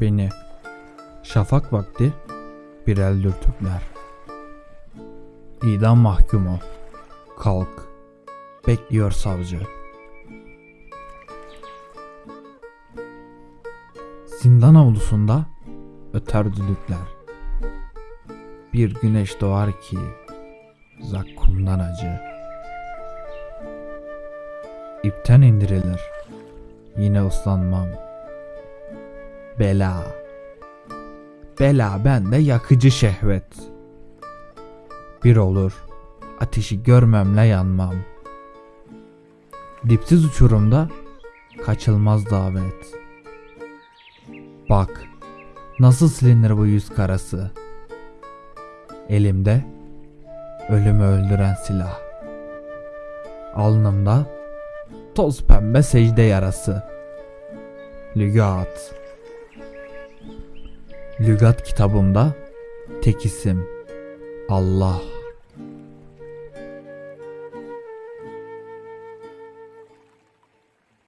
Beni şafak vakti bir el dürtükler. İdam mahkumu kalk bekliyor savcı. Zindan avlusunda öter düdükler. Bir güneş doğar ki zakkumdan acı. İpten indirilir. Yine ıslanmam. Bela. Bela bende yakıcı şehvet. Bir olur. Ateşi görmemle yanmam. Dipsiz uçurumda kaçılmaz davet. Bak nasıl silinir bu yüz karası. Elimde ölümü öldüren silah. Alnımda toz pembe secde yarası. Lügat. Lügat kitabımda tek isim Allah.